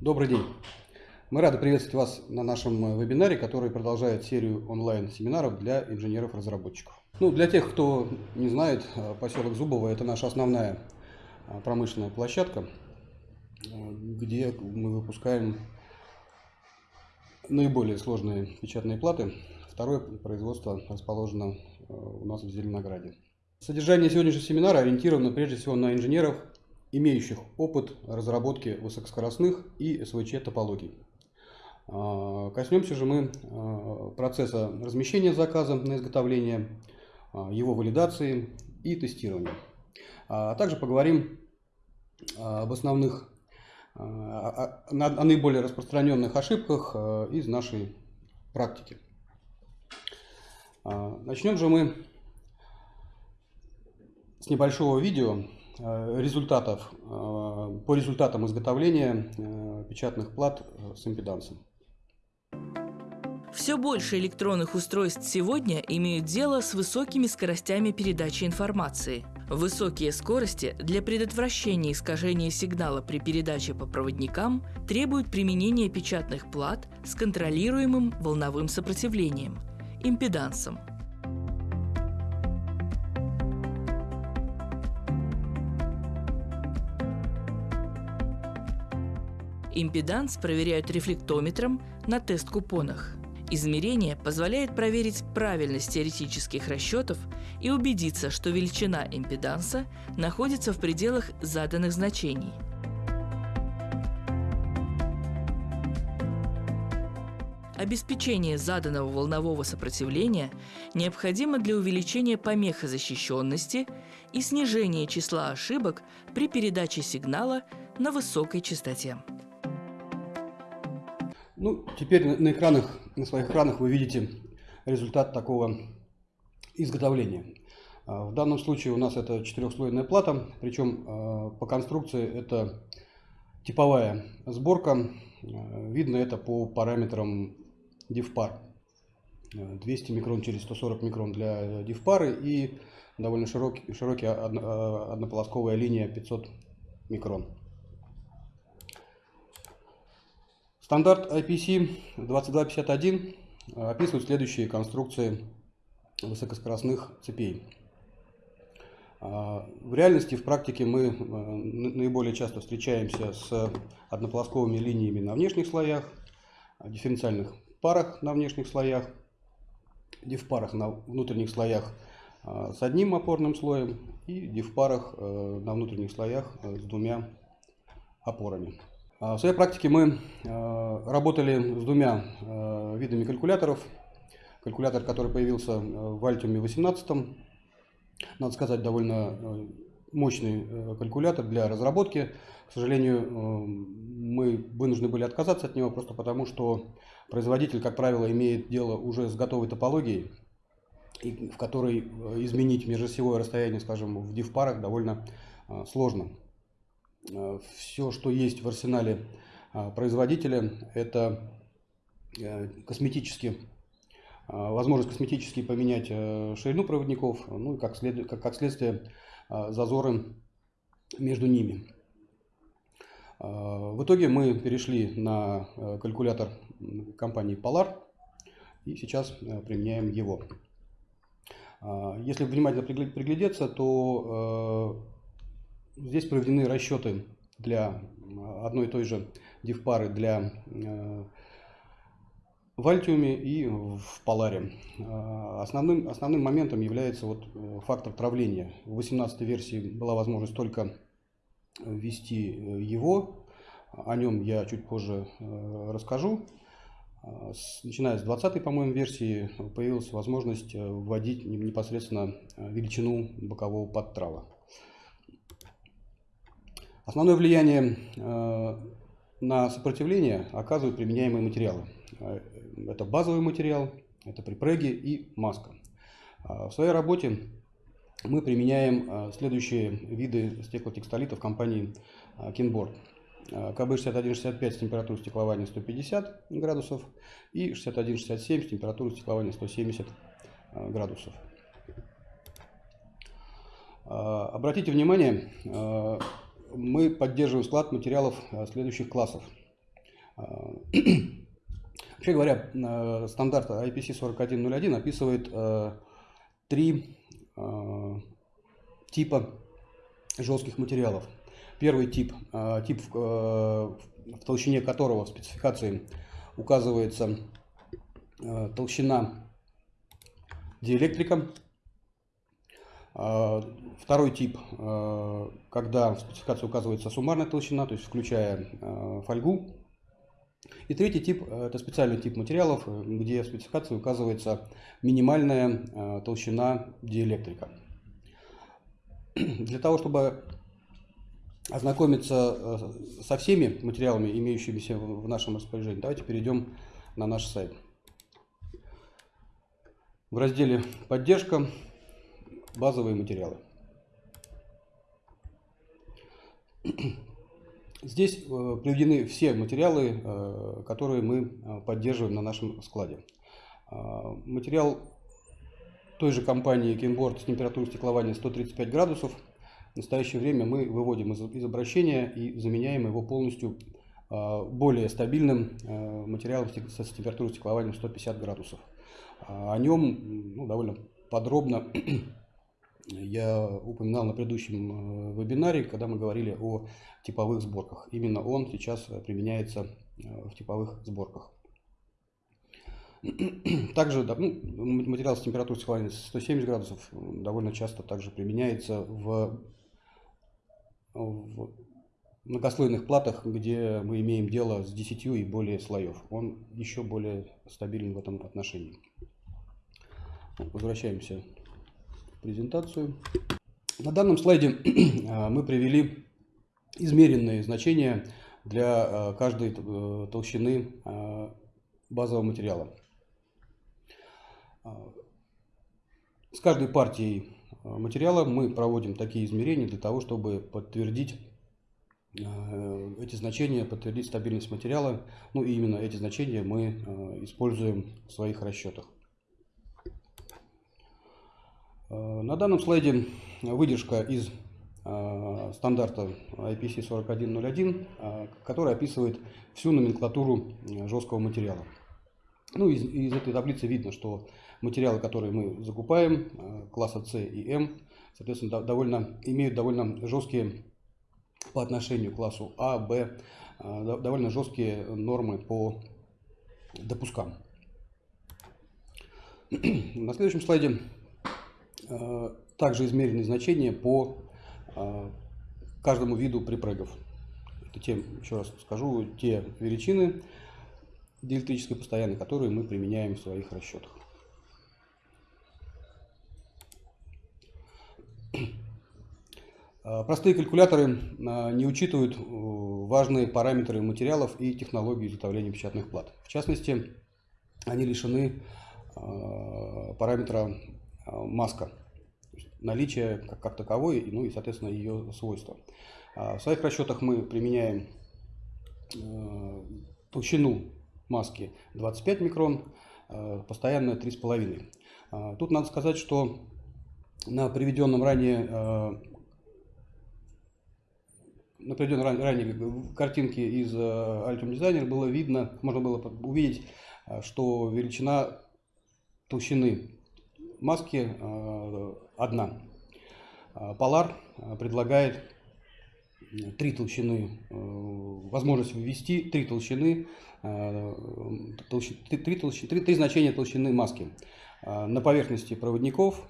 Добрый день. Мы рады приветствовать вас на нашем вебинаре, который продолжает серию онлайн-семинаров для инженеров-разработчиков. Ну, для тех, кто не знает, поселок Зубово – это наша основная а, промышленная площадка, где мы выпускаем наиболее сложные печатные платы. Второе производство расположено у нас в Зеленограде. Содержание сегодняшнего семинара ориентировано прежде всего на инженеров, имеющих опыт разработки высокоскоростных и СВЧ топологий. Коснемся же мы процесса размещения заказа на изготовление, его валидации и тестирования. А также поговорим об основных, о наиболее распространенных ошибках из нашей практики. Начнем же мы с небольшого видео результатов, по результатам изготовления печатных плат с импедансом. Все больше электронных устройств сегодня имеют дело с высокими скоростями передачи информации. Высокие скорости для предотвращения искажения сигнала при передаче по проводникам требуют применения печатных плат с контролируемым волновым сопротивлением – импедансом. Импеданс проверяют рефлектометром на тест-купонах. Измерение позволяет проверить правильность теоретических расчетов и убедиться, что величина импеданса находится в пределах заданных значений. Обеспечение заданного волнового сопротивления необходимо для увеличения помехозащищенности и снижения числа ошибок при передаче сигнала на высокой частоте. Ну, теперь на экранах, на своих экранах вы видите результат такого изготовления. А, в данном случае у нас это четырехслойная плата, причем а, по конструкции это типовая сборка. А, видно это по параметрам DivPar. 200 микрон через 140 микрон для DivPar и довольно широкий, широкий однополосковая линия 500 микрон. Стандарт IPC 2251 описывает следующие конструкции высокоскоростных цепей. А, в реальности, в практике мы э, наиболее часто встречаемся с однополосковыми линиями на внешних слоях, дифференциальных парах на внешних слоях, дифпарах на внутренних слоях с одним опорным слоем и дифпарах э, на внутренних слоях э, с двумя опорами. А, в своей практике мы а, работали с двумя а, видами калькуляторов. Калькулятор, который появился в Altium 18, надо сказать, довольно мощный калькулятор для разработки. К сожалению, мы вынуждены были отказаться от него просто потому, что производитель, как правило, имеет дело уже с готовой топологией, в которой изменить межосевое расстояние, скажем, в div-парах довольно сложно. Э, все, что есть в арсенале э, производителя, это э, косметически, возможность косметически поменять ширину проводников, ну и как, след, как, как следствие зазоры между ними. В итоге мы перешли на калькулятор компании Polar и сейчас применяем его. Если внимательно приглядеться, то Здесь проведены расчеты для одной и той же дифпары для э, в Альтиуме и в Поларе. Э, основным, основным моментом является вот э, фактор травления. В 18 версии была возможность только ввести его. О нем я чуть позже расскажу. Начиная с 20 по-моему, версии появилась возможность вводить непосредственно величину бокового подтрава. Основное влияние э, на сопротивление оказывают применяемые материалы. Э, это базовый материал, это припреги и маска. Э, в своей работе мы применяем следующие виды стеклотекстолитов компании Kinboard. КБ-6165 с температурой стеклования 150 градусов и 6167 с температурой стеклования 170 градусов. Обратите внимание, мы поддерживаем склад материалов э, следующих классов. Вообще говоря, стандарт IPC 4101 описывает три типа жестких материалов. Первый тип, тип в толщине которого в спецификации указывается толщина диэлектрика. Второй тип, когда в спецификации указывается суммарная толщина, то есть включая фольгу. И третий тип – это специальный тип материалов, где в спецификации указывается минимальная толщина диэлектрика. Для того, чтобы ознакомиться со всеми материалами, имеющимися в нашем распоряжении, давайте перейдем на наш сайт. В разделе «Поддержка. Базовые материалы». Здесь э, приведены все материалы, э, которые мы э, поддерживаем на нашем складе. Материал той же компании Kinboard с температурой стеклования 135 градусов. В настоящее время мы выводим из, из обращения и заменяем его полностью более стабильным материалом с температурой стеклования 150 градусов. О нем ну, довольно подробно я упоминал на предыдущем э, вебинаре, когда мы говорили о типовых сборках. Именно он сейчас применяется э, в типовых сборках. Также ну, материал с температурой схваления 170 градусов довольно часто также применяется в, в многослойных платах, где мы имеем дело с 10 и более слоев. Он еще более стабилен в этом отношении. Возвращаемся презентацию. На данном слайде а, мы привели измеренные значения для а, каждой э, толщины базового материала. С каждой партией материала мы проводим такие измерения для того, чтобы подтвердить эти значения, подтвердить стабильность материала. Ну и именно эти значения мы используем в своих расчетах. Э, на данном слайде выдержка из э, стандарта IPC 4101, э, который описывает всю номенклатуру жесткого материала. Ну, из, из этой таблицы видно, что материалы, которые мы закупаем, класса C и M, соответственно, довольно, имеют довольно жесткие по отношению к классу А, Б, довольно жесткие нормы по допускам. На следующем слайде также измерены значения по э, каждому виду припрыгов. Это те, еще раз скажу, те величины диэлектрической постоянной, которые мы применяем в своих расчетах. Э, простые калькуляторы не учитывают важные параметры материалов и технологии изготовления печатных плат. В частности, они лишены параметра Э, маска, наличие как, как таковой, ну и, соответственно, ее свойства. А в своих расчетах мы применяем э, толщину маски 25 микрон, э, постоянно 3,5. А тут надо сказать, что на приведенном ранее на приведенной ранее картинке из Altium Designer было видно, можно было увидеть, что величина толщины маски э, одна. Polar э, предлагает три толщины, э, возможность ввести три толщины, три, толщины, три, три значения толщины маски. На поверхности проводников,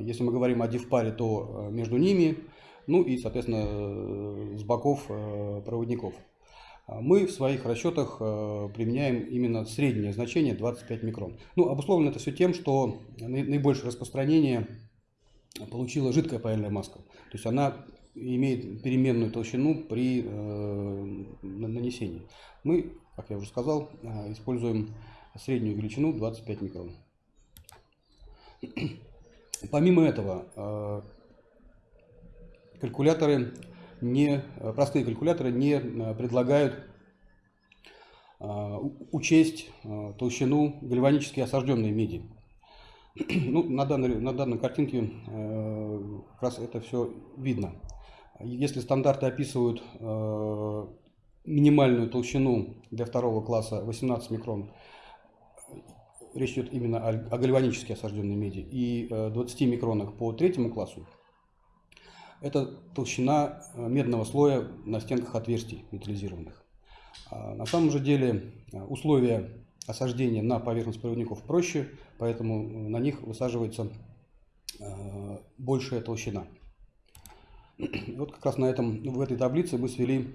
если мы говорим о дифпаре, то между ними, ну и, соответственно, с боков проводников. А мы в своих расчетах э, применяем именно среднее значение 25 микрон. Ну, обусловлено это все тем, что наибольшее распространение получила жидкая паяльная маска. То есть она имеет переменную толщину при э, нанесении. Мы, как я уже сказал, э, используем среднюю величину 25 микрон. Помимо этого, калькуляторы не, э, простые калькуляторы не э, предлагают э, учесть толщину гальванически осажденной меди. Ну, на, данной, на данной картинке как раз это все видно. Если стандарты описывают минимальную толщину для второго класса 18 микрон. Речь идет именно о гальванически осажденной меди. И 20 микронах по третьему классу. Это толщина медного слоя на стенках отверстий металлизированных. А на самом же деле условия осаждения на поверхность проводников проще, поэтому на них высаживается большая толщина. Вот как раз на этом, в этой таблице мы свели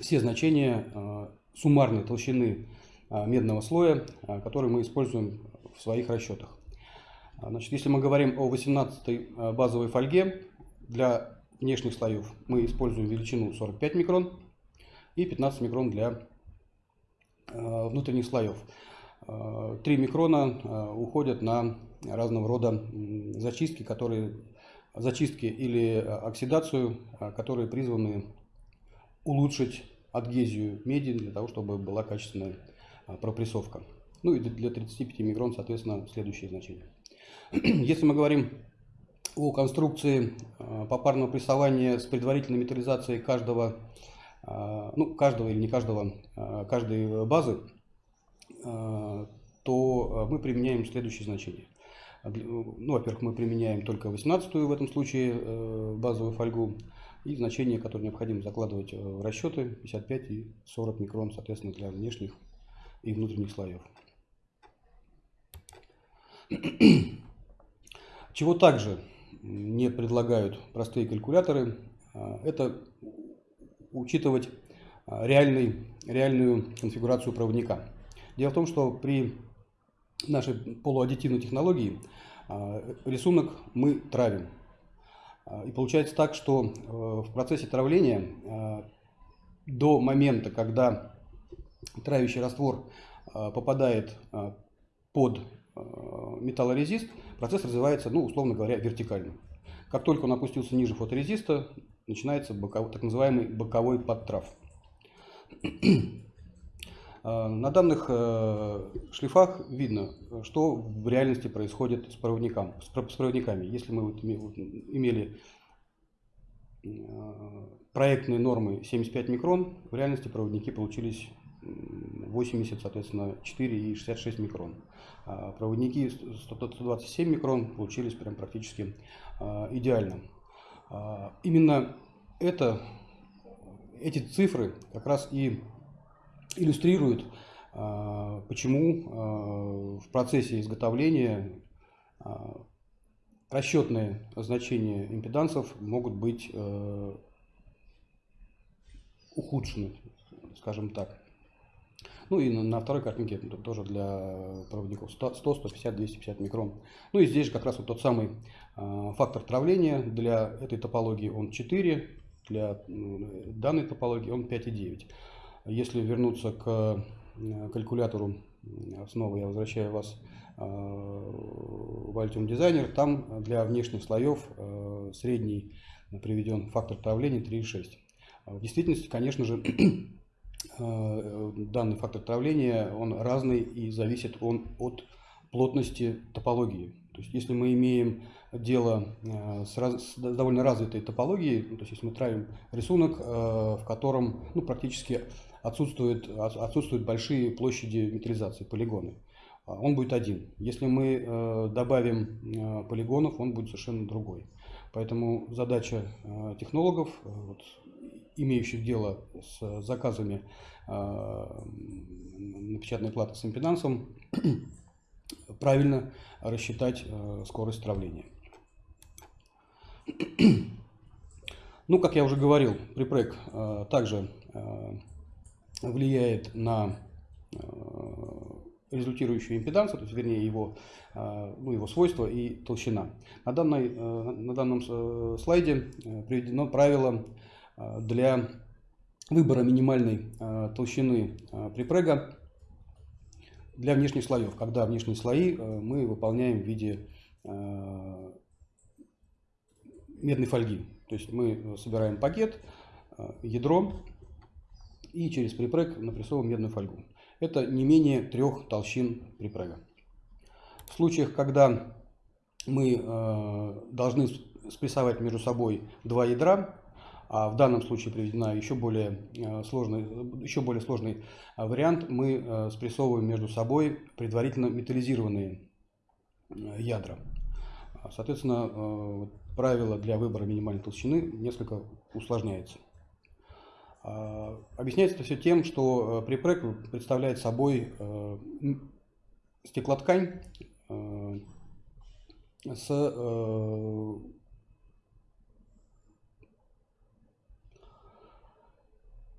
все значения э, суммарной толщины э, медного слоя, э, который мы используем в своих расчетах. Значит, если мы говорим о 18 базовой фольге, для внешних слоев мы используем величину 45 микрон и 15 микрон для внутренних слоев. 3 микрона уходят на разного рода зачистки, которые зачистки или оксидацию, которые призваны улучшить адгезию меди для того, чтобы была качественная пропрессовка. Ну и для 35 микрон, соответственно, следующие значения. Если мы говорим о конструкции а, попарного прессования с предварительной металлизацией каждого, а, ну, каждого или не каждого, каждой базы, то мы применяем следующие значения. Ну, во-первых, мы применяем только 18 в этом случае э, базовую фольгу, и значения, которые необходимо закладывать э, в расчеты 55 и 40 микрон, соответственно, для внешних и внутренних слоев. Чего также не предлагают простые калькуляторы, э, это учитывать э, реальный, реальную конфигурацию проводника. Дело в том, что при нашей полуаддитивной технологии рисунок мы травим. А, и получается так, что э, в процессе травления до момента, когда травящий раствор попадает под металлорезист, процесс развивается, ну, условно говоря, вертикально. Как только он опустился ниже фоторезиста, начинается боковой, так называемый боковой подтрав. На данных шлифах видно, что в реальности происходит с, проводниками. С проводниками. Если мы вот имели проектные нормы 75 микрон, в реальности проводники получились 80, соответственно, 4 и 66 микрон. А проводники 127 микрон получились прям практически идеально. Именно это, эти цифры как раз и иллюстрируют, а, почему а, в процессе изготовления а, расчетные значения импедансов могут быть э, ухудшены, скажем так. Ну и на, второй картинке тоже для проводников 100, 150, 250 микрон. Ну и здесь же как раз вот тот самый фактор травления для этой топологии он 4, для данной топологии он 5,9. Если вернуться к э, калькулятору, снова я возвращаю вас э, в Altium Designer, там для внешних слоев э, средний приведен фактор травления 3,6. В действительности, конечно же, данный фактор травления, он разный и зависит он от плотности топологии. То есть, если мы имеем дело с, раз, с довольно развитой топологией, то есть, если мы травим рисунок, в котором ну, практически отсутствуют, отсутствуют большие площади металлизации, полигоны. Он будет один. Если мы э, добавим э, полигонов, он будет совершенно другой. Поэтому задача э, технологов, вот, имеющих дело с заказами напечатанной платы с импедансом, правильно рассчитать скорость травления. Ну, как я уже говорил, припрек также влияет на э, результирующую импедансу, то есть, вернее, его, э, ну, его свойства и толщина. На, данной, э, на данном слайде приведено правило для выбора минимальной толщины припрега для внешних слоев, когда внешние слои мы выполняем в виде медной фольги. То есть мы собираем пакет, ядро, и через припрыг напрессовываем медную фольгу. Это не менее трех толщин припрега. В случаях, когда мы э, должны спрессовать между собой два ядра, а в данном случае приведена еще более сложный, еще более сложный вариант. Мы спрессовываем между собой предварительно металлизированные ядра. Соответственно, правило для выбора минимальной толщины несколько усложняется. Объясняется это все тем, что припрек представляет собой стеклоткань с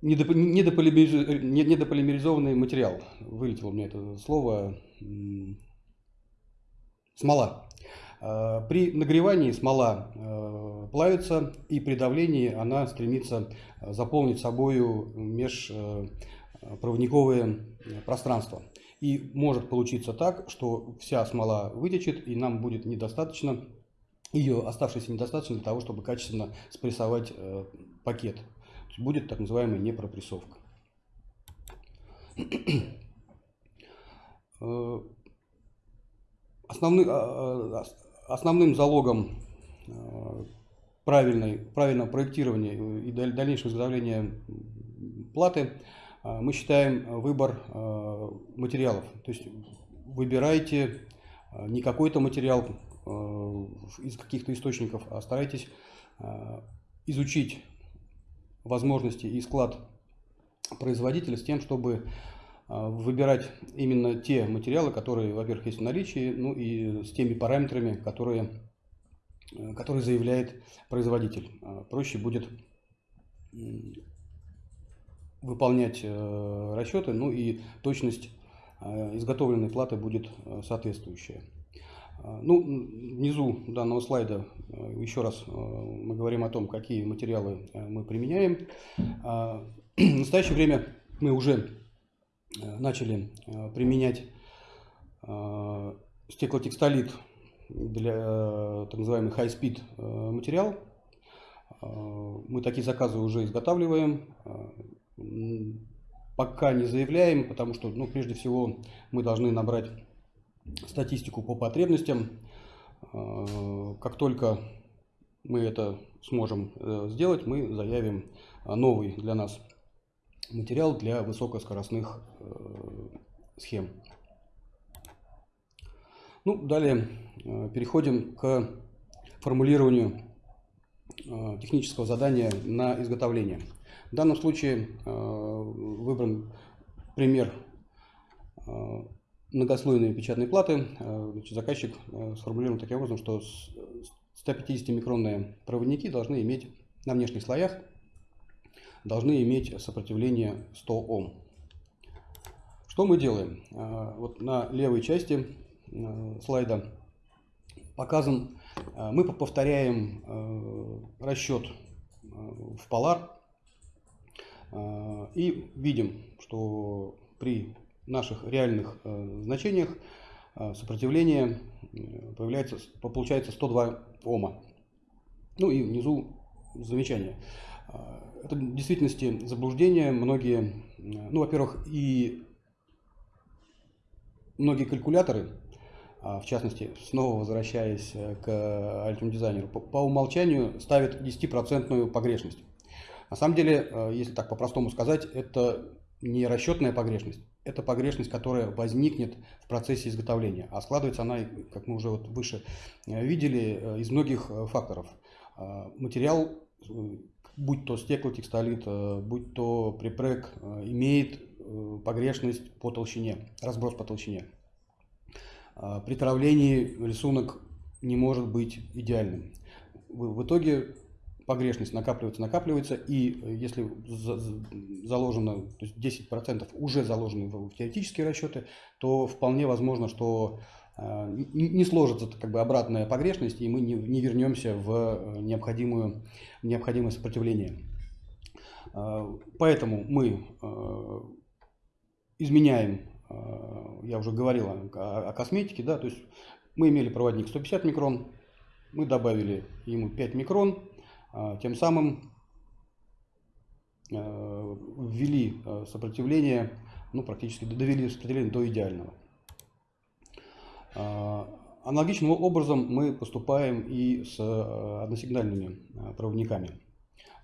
недополимеризованный материал. Вылетело у меня это слово. Смола. Э, при нагревании смола э, плавится, и при давлении она стремится заполнить собою межпроводниковые пространства. И может получиться так, что вся смола вытечет, и нам будет недостаточно, ее оставшейся недостаточно для того, чтобы качественно спрессовать э, пакет будет так называемая непропрессовка. Э, основным, а, а, основным залогом э, правильной, правильного проектирования и дальнейшего изготовления платы э, мы считаем выбор материалов. То есть выбирайте не какой-то материал из каких-то источников, а старайтесь изучить возможности и склад производителя с тем, чтобы а, выбирать именно те материалы, которые, во-первых, есть в наличии, ну и с теми параметрами, которые, э, которые заявляет производитель. А, проще будет выполнять э, расчеты, ну и точность изготовленной платы будет э, соответствующая. А, ну, внизу данного слайда э, еще раз э, мы говорим о том, какие материалы э, мы применяем. А, в настоящее время мы уже начали применять стеклотекстолит для так называемый high-speed материал. Мы такие заказы уже изготавливаем. Пока не заявляем, потому что, ну, прежде всего, мы должны набрать статистику по потребностям. Э, как только мы это сможем э, сделать, мы заявим э, новый для нас материал для высокоскоростных схем. Ну, далее переходим к формулированию технического задания на изготовление. В данном случае выбран пример многослойные печатные платы. Э, значит, заказчик э, сформулирован таким образом, что 150-микронные проводники должны иметь на внешних слоях должны иметь сопротивление 100 Ом. Что мы делаем? Э, вот на левой части слайда показан, мы повторяем расчет в Polar и видим, что при наших реальных э, значениях э, сопротивление э, появляется, получается 102 Ома. Ну и внизу замечание. Это в действительности заблуждение. Многие, ну, во-первых, и многие калькуляторы, в частности, снова возвращаясь к Altium дизайнеру, по, умолчанию ставят 10% погрешность. На самом деле, если так по-простому сказать, это не расчетная погрешность, это погрешность, которая возникнет в процессе изготовления. А складывается она, как мы уже вот выше э, видели, э, из многих э, факторов. Материал, будь то стеклотекстолит, будь то припрек, имеет погрешность по толщине, разброс по толщине. При травлении рисунок не может быть идеальным. В итоге погрешность накапливается, накапливается, и э, если заложено, то есть 10% уже заложены в теоретические расчеты, то вполне возможно, что э, не сложится как бы обратная погрешность, и мы не, не вернемся в э, необходимую, необходимое сопротивление. Поэтому мы изменяем, я уже говорил о, о косметике, да, то есть мы имели проводник 150 микрон, мы добавили ему 5 микрон, тем самым э, ввели э, сопротивление, ну, практически довели сопротивление до идеального. А, аналогичным образом мы поступаем и с э, односигнальными проводниками.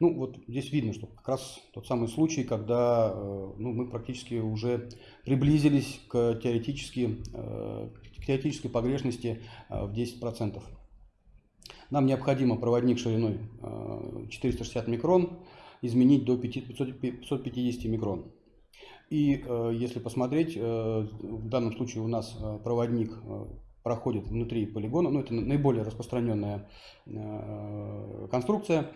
Ну, вот здесь видно, что как раз тот самый случай, когда ну, мы практически уже приблизились к, теоретически, э, к теоретической погрешности в 10%. Нам необходимо проводник шириной 460 микрон изменить до 550 микрон. И если посмотреть, в данном случае у нас проводник проходит внутри полигона, ну это наиболее распространенная конструкция,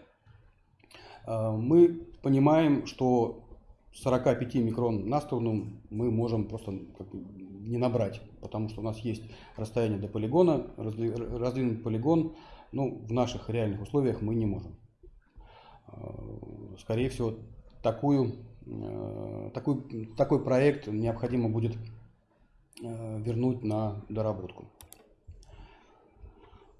Э, мы понимаем, что 45 микрон на сторону мы можем просто не набрать, потому что у нас есть расстояние до полигона, раздвинуть полигон, ну, в наших реальных условиях мы не можем. Э, скорее всего, такую, э, такой, такой проект необходимо будет вернуть на доработку.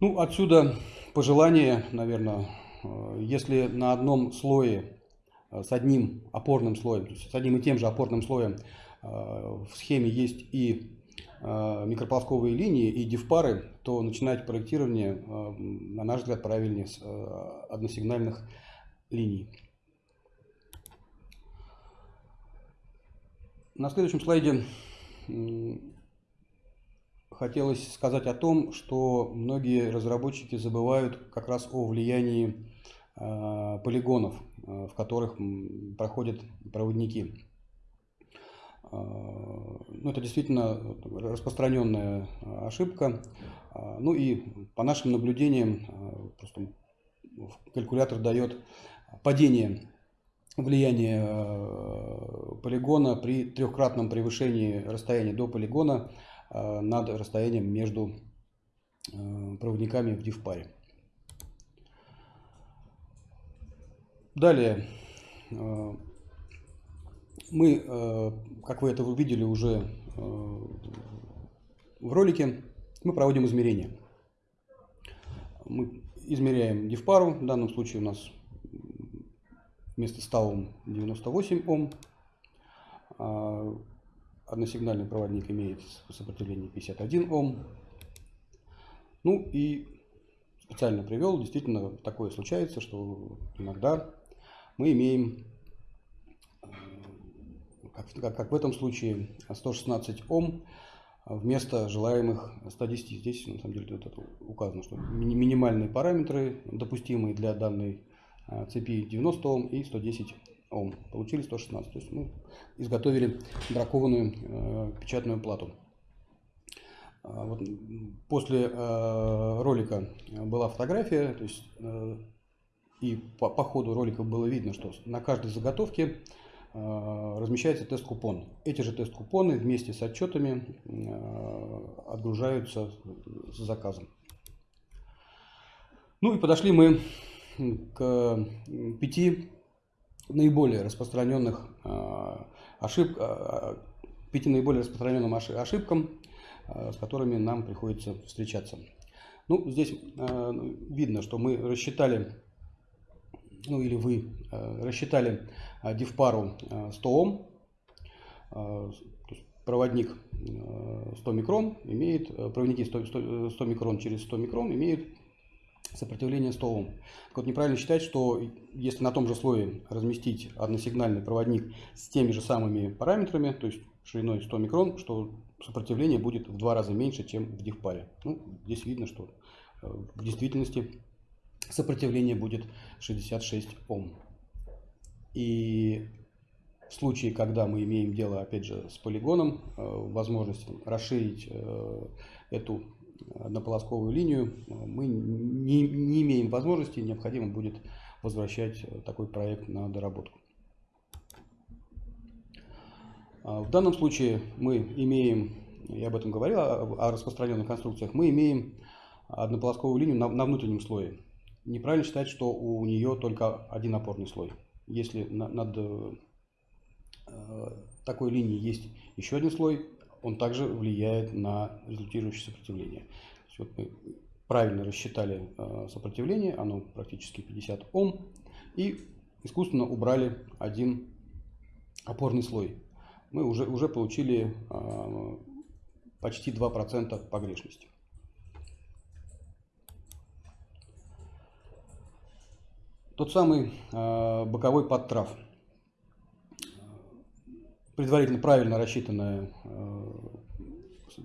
Ну, отсюда пожелание, наверное, Э, если на одном слое э, с одним опорным слоем, с одним и тем же опорным слоем э, в схеме есть и микрополосковые линии и дифпары, то начинать проектирование, на наш взгляд, правильнее с односигнальных линий. На следующем слайде хотелось сказать о том, что многие разработчики забывают как раз о влиянии Э, полигонов, э, в которых проходят проводники. Э, ну, это действительно распространенная ошибка. Ну и по нашим наблюдениям, просто калькулятор дает падение влияния полигона при трехкратном превышении расстояния до полигона над расстоянием между проводниками в диф-паре. Далее, мы, э, как вы это увидели уже э, в ролике, мы проводим измерения. Мы измеряем дифпару, в данном случае у нас вместо 100 Ом 98 Ом. А односигнальный проводник имеет сопротивление 51 Ом. Ну и специально привел, действительно такое случается, что иногда мы имеем, как, как, в этом случае, 116 Ом вместо желаемых 110. Здесь на самом деле вот это указано, что минимальные параметры, допустимые для данной э, цепи 90 Ом и 110 Ом. Получили 116. То есть мы изготовили бракованную э, печатную плату. А вот после э, ролика была фотография, то есть э, и по, по ходу ролика было видно, что на каждой заготовке размещается тест-купон. Эти же тест-купоны вместе с отчетами э, отгружаются с заказом. Ну и подошли мы к пяти наиболее распространенных э, ошиб, э, пяти наиболее распространенным ошибкам, э, с которыми нам приходится встречаться. Ну, здесь э, видно, что мы рассчитали ну или вы э, рассчитали э, дифпару 100 э, Ом, проводник 100 микрон имеет, проводники 100, 100, 100 микрон через 100 микрон имеют сопротивление 100 Ом. Так вот, неправильно считать, что если на том же слое разместить односигнальный проводник с теми же самыми параметрами, то есть шириной 100 микрон, что сопротивление будет в два раза меньше, чем в дифпаре. Ну, здесь видно, что в действительности сопротивление будет 66 Ом. И в случае, когда мы имеем дело, опять же, с полигоном, э, возможность расширить э, эту однополосковую линию, мы не, не имеем возможности, необходимо будет возвращать такой проект на доработку. А в данном случае мы имеем, я об этом говорил, о распространенных конструкциях, мы имеем однополосковую линию на, на внутреннем слое неправильно считать, что у нее только один опорный слой. Если над э, такой линией есть еще один слой, он также влияет на результирующее сопротивление. Вот мы правильно рассчитали э, сопротивление, оно практически 50 Ом, и искусственно убрали один опорный слой. Мы уже, уже получили э, почти 2% погрешности. Тот самый э, боковой подтрав. Предварительно правильно рассчитанное э,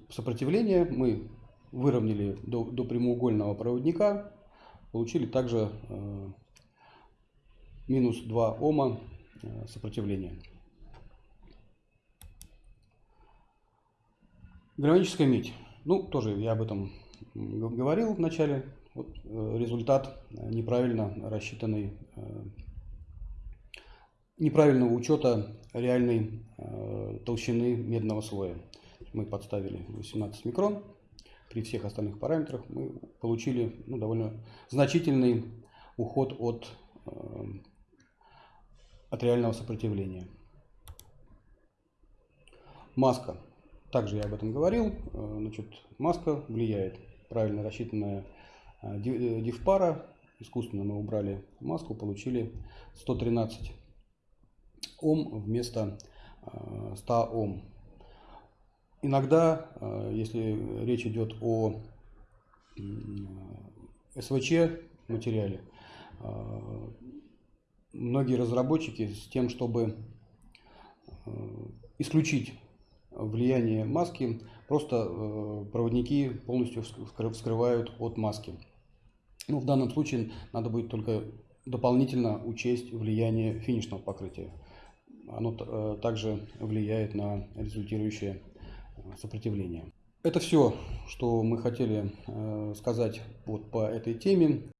сопротивление мы выровняли до, до прямоугольного проводника, получили также э, минус 2 Ома сопротивления. Гальваническая медь. Ну, тоже я об этом говорил в начале. Вот, э, результат неправильно рассчитанный, э, неправильного учета реальной э, толщины медного слоя. Мы подставили 18 микрон. При всех остальных параметрах мы получили ну, довольно значительный уход от, от реального сопротивления. Маска. Также я об этом говорил. Значит, маска влияет. Правильно рассчитанная дифпара. Искусственно мы убрали маску, получили 113 Ом вместо 100 Ом. Иногда, если речь идет о СВЧ материале, многие разработчики с тем, чтобы исключить влияние маски, просто проводники полностью вскрывают от маски. Ну, в данном случае надо будет только дополнительно учесть влияние финишного покрытия. Оно э, также влияет на результирующее э, сопротивление. Это все, что мы хотели э, сказать вот по этой теме.